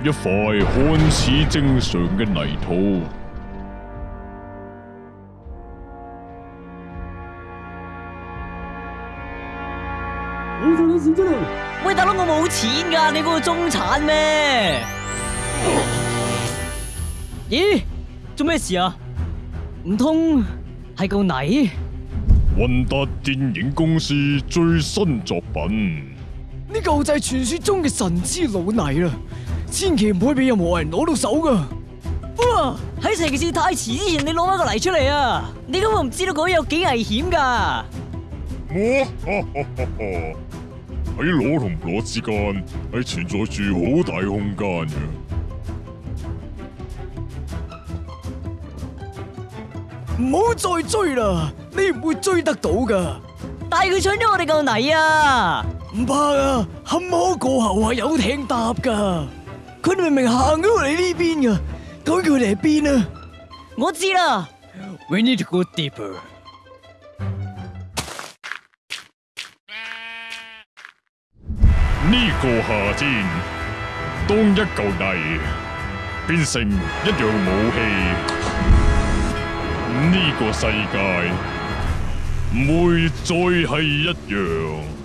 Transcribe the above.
一块看似正常嘅泥土，我仲到钱真系。喂大佬，我冇钱噶，你嗰我中产咩？咦，做咩事啊？唔通系个泥？云达电影公司最新作品，呢嚿就系传说中嘅神之老泥啦。千祈唔可以俾任何人攞到手噶！哇！喺城市太迟之前，你攞翻个泥出嚟啊！你根本唔知道嗰有几危险噶！我喺攞同唔攞之间，系存在住好大空间嘅。唔好再追啦，你唔会追得到噶。但系佢抢咗我哋个泥啊！唔怕啊，坎坷过后系有艇搭噶。佢明明行咗嚟呢边噶，咁佢哋喺边啊？我知啦。We need to go deeper. 呢个夏天，当一嚿泥变成一样武器。呢个世界，唔会再系一样。